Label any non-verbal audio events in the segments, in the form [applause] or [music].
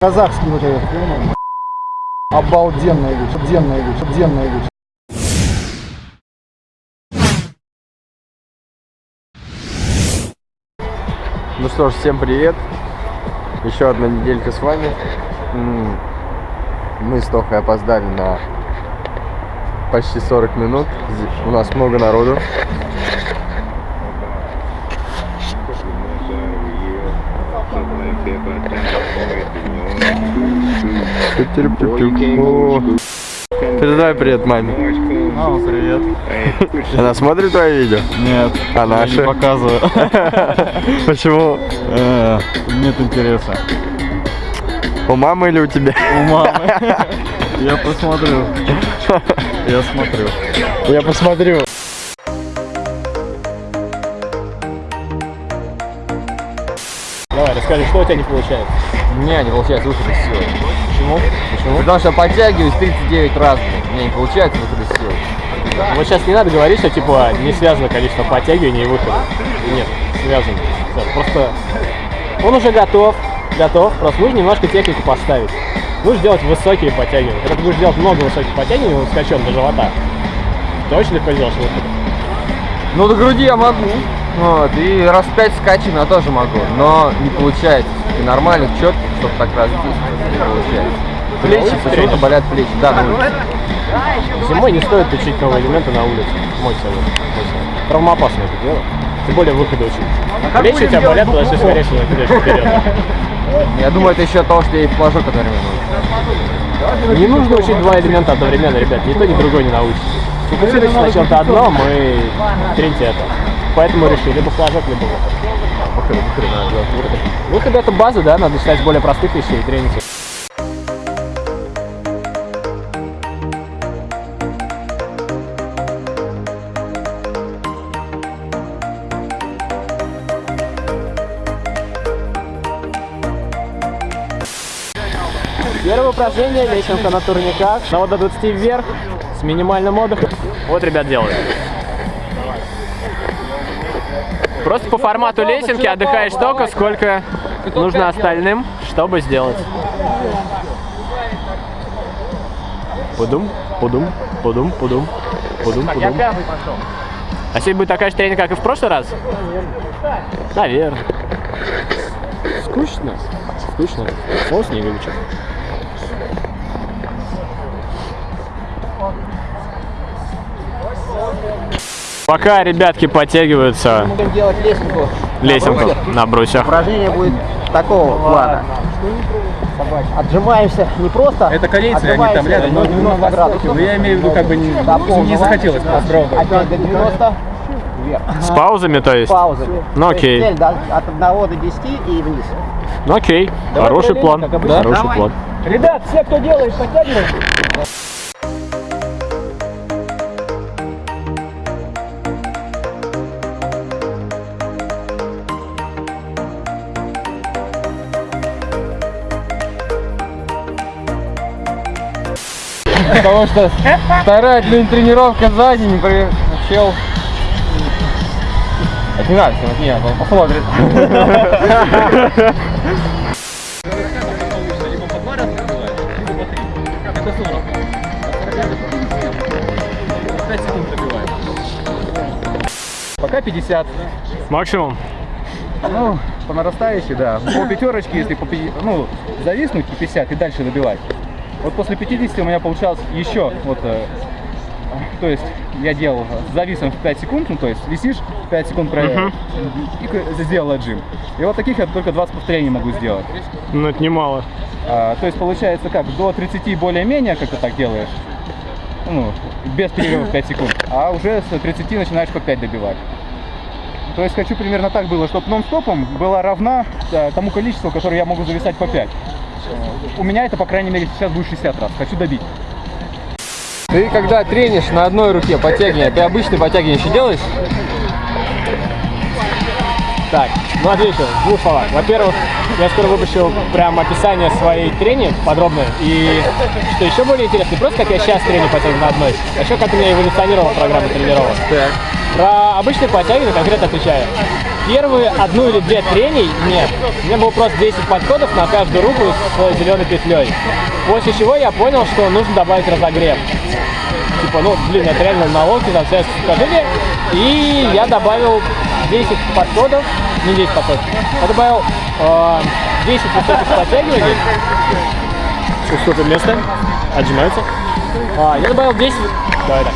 Казахский вот этот, понял? Обалденная вещь, обалденная вещь, обалденная вещь. Ну что ж, всем привет. Еще одна неделька с вами. Мы с Тохой опоздали на почти 40 минут. У нас много народу. Передай привет маме. Мама, привет. [laughs] Она смотрит твои видео? Нет, А наши? не показываю. [laughs] Почему? Э, Нет интереса. У мамы или у тебя? У мамы. [laughs] Я посмотрю. Я смотрю. Я посмотрю. Расскажи, что у тебя не получается? У меня не получается выход из силы. Почему? Почему? Потому что подтягиваюсь 39 раз. У меня не получается выход из силы. Вот сейчас не надо говорить, что типа не связано количество подтягиваний и выхода. Нет, связано. Просто он уже готов, готов, просто нужно немножко технику поставить. Будешь делать высокие подтягивания. Когда ты будешь делать много высоких подтягиваний, скачем до живота, ты очень легко сделаешь выход. Ну, до груди я могу. Вот, и раз в 5 скачем я тоже могу. Но не получается. И нормальных четких, чтобы так раз не получается. Плечи, почему-то болят плечи. Да, на улице. Зимой не стоит учить новые элементы на улице. Мой совет. Мой совет. Травмоопасно это дело. Тем более выходы учить. Плечи у тебя болят, потому что скорее всего кидаешь вперед. Я думаю, это еще от того, что я и флажок одновременно. Не нужно учить два элемента одновременно, ребят. Ни то, ни другое не научитесь. Фокусируйтесь на чем-то одном и треньте это. Поэтому решили либо флажок, либо выход. Выходы, выходы надо делать. Выходы. Выход это база, да, надо начинать с более простых вещей и тренить их. Первое упражнение, лесенка на турниках. На вот до 20 вверх, с минимальным отдыхом. Вот, ребят, делают. Просто по формату лесенки отдыхаешь столько, сколько нужно остальным, чтобы сделать. Пудум, пудум, пудум, пудум, пудум, пудум. А сегодня будет такая же тренинг, как и в прошлый раз? Наверное. Скучно. Скучно. О, снеговичок. Пока ребятки подтягиваются Будем делать лесенку. лесенку на брусьях. Упражнение будет такого плана. Отжимаемся не просто. Это корейцы, они там рядом, но до 90 градусов. Но я имею в виду, как бы не, не захотелось попробовать. Опять до 90. Вверх. С паузами, то есть? Паузы. Ну, То есть окей. цель, да, от 1 до 10 и вниз. Ну окей, хороший план. Хороший план. Ребят, все, кто делает, подтягиваем. Потому что вторая блин, тренировка сзади не приучил. Это не надо, это не надо, он посмотрит. Пока 50. Максимум. Ну, по нарастающей, да. По пятерочке, если по, ну, зависнуть по 50 и дальше добивать. Вот после 50 у меня получалось еще, вот, э, то есть я делал с зависом в 5 секунд, ну, то есть висишь, 5 секунд проверил, и к- сделал отжим. И вот таких я только 20 повторений могу сделать. Ну это немало. А, то есть получается как, до 30 более-менее, как ты так делаешь, ну, без перерыва в 5 секунд, а уже с 30 начинаешь по 5 добивать. То есть хочу примерно так было, чтобы нон-стопом была равна э, тому количеству, которое я могу зависать по 5. У меня это, по крайней мере, сейчас будет 60 раз. Хочу добить. Ты когда тренишь на одной руке подтягивание, ты обычные подтягивания еще делаешь? Так, ну отвечу, в двух словах. Во-первых, я скоро выпущу прям описание своей трени подробное. И что еще более интересно, не просто как я сейчас треню подтягиваю на одной, а еще как у меня эволюционировала программа тренировок. Так. Про обычные подтягивания конкретно отвечаю. Первые одну или две трений, нет, у меня было просто 10 подходов на каждую руку с зеленой петлей. После чего я понял, что нужно добавить разогрев. Типа, ну, блин, это реально на локте, там связка сухожилия. И я добавил 10 подходов, не 10 подходов, я добавил э, 10 высоких подтягиваний. Уступим место, отжимаются. А, я добавил 10, давай так.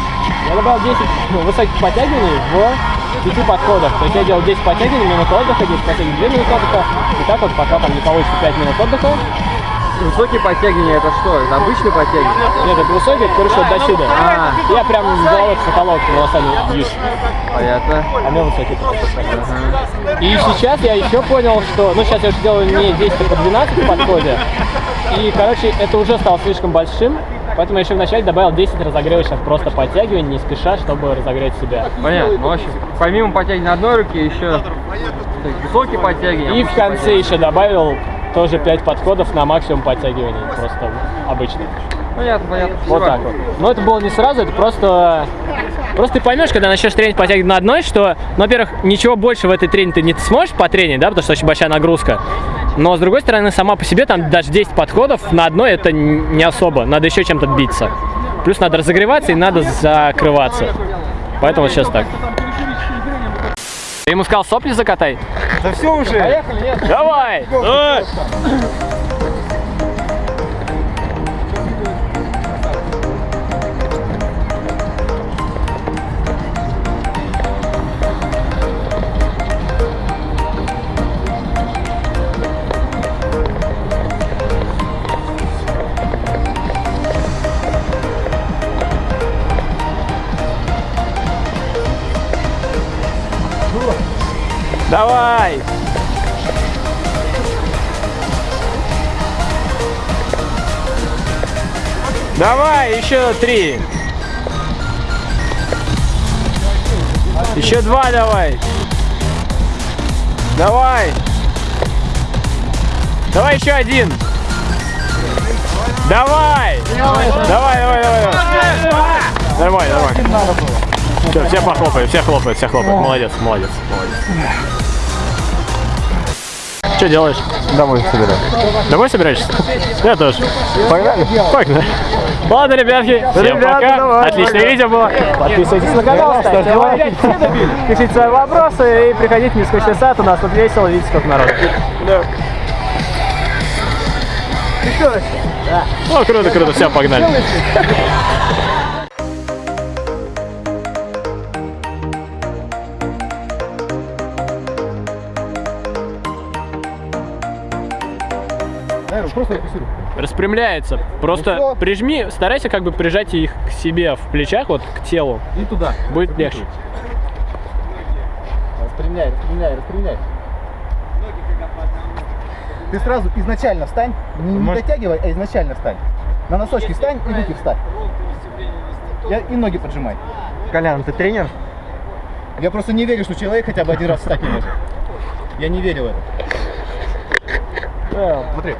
Я добавил 10 ну, высоких подтягиваний в 5 подходах. То есть я делал 10 подтягиваний, минуту отдыха, 10 подтягиваний, 2 минуты отдыха. И так вот, пока там не получится 5 минут отдыха. Высокие подтягивания это что? Это обычные подтягивания? Нет, это высокий, это, короче, вот до сюда. А. Я прям головой в потолок волосами бьюсь. Понятно. А у меня высокий. И сейчас я еще понял, что... Ну, сейчас я уже делаю не 10, а по 12 в подходе. И, короче, это уже стало слишком большим. Поэтому я еще вначале добавил 10 разогревочных просто подтягиваний, не спеша, чтобы разогреть себя. Понятно. Ну, в общем, помимо подтягиваний на одной руке, еще высокие подтягивания. И в конце еще добавил тоже 5 подходов на максимум подтягиваний. Просто обычно. Понятно, понятно. Вот так вот. Но это было не сразу, это просто... Просто ты поймешь, когда начнешь тренить подтягивать на одной, что, ну, во-первых, ничего больше в этой трене ты не сможешь потренить, да, потому что очень большая нагрузка. Но, с другой стороны, сама по себе, там, даже 10 подходов на одной, это не особо. Надо еще чем-то биться. Плюс надо разогреваться и надо закрываться. Поэтому сейчас так. Ты ему сказал, сопли закатай? Да все уже. Поехали, нет? Давай! Давай! Давай! Давай, еще три. Еще два давай. Давай. Давай еще один. Давай. Давай, давай, давай. давай. Нормально, нормально. Все, все похлопают, все хлопают, все хлопают. Молодец, молодец, молодец. Что делаешь? Домой собираю. Домой собираешься? Я тоже. Погнали? Погнали. Ладно, ребятки, всем Ребята, пока. давай. Отличное видео было. Подписывайтесь на канал, ставьте лайки, пишите свои вопросы и приходите в нескучный сад. У нас тут весело, видите, сколько народу. О, круто, круто, все, погнали. Просто фиксируй. Распрямляется. Просто Ну прижми, старайся как бы прижать их к себе в плечах, вот к телу. И туда. Будет легче. Распрямляй, распрямляй, распрямляй. Ты сразу изначально встань, не, не дотягивай, а изначально встань. На носочки встань и руки встань. Я, и ноги поджимай. Колян, ты тренер? Я просто не верю, что человек хотя бы один раз встать не может. Я не верю в это. Э, Смотри.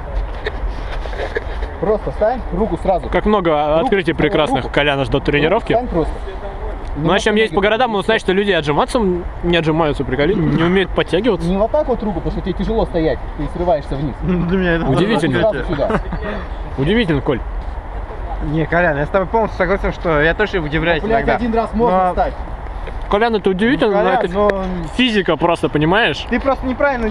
Просто встань, руку сразу. Как много открытий руку, прекрасных руку. Коляна ждут тренировки. Встань просто. Ну, а чем есть по городам, мы знаем, что люди отжиматься не отжимаются, приколи, не умеют подтягиваться. Не вот так вот руку, потому что тебе тяжело стоять, ты срываешься вниз. Для меня это Удивительно. [laughs] Удивительно, Коль. Не, Колян, я с тобой полностью согласен, что я тоже удивляюсь Блять, иногда. один раз можно Но- встать. Колян, это удивительно, но Колян, это но физика просто, понимаешь? ты просто неправильно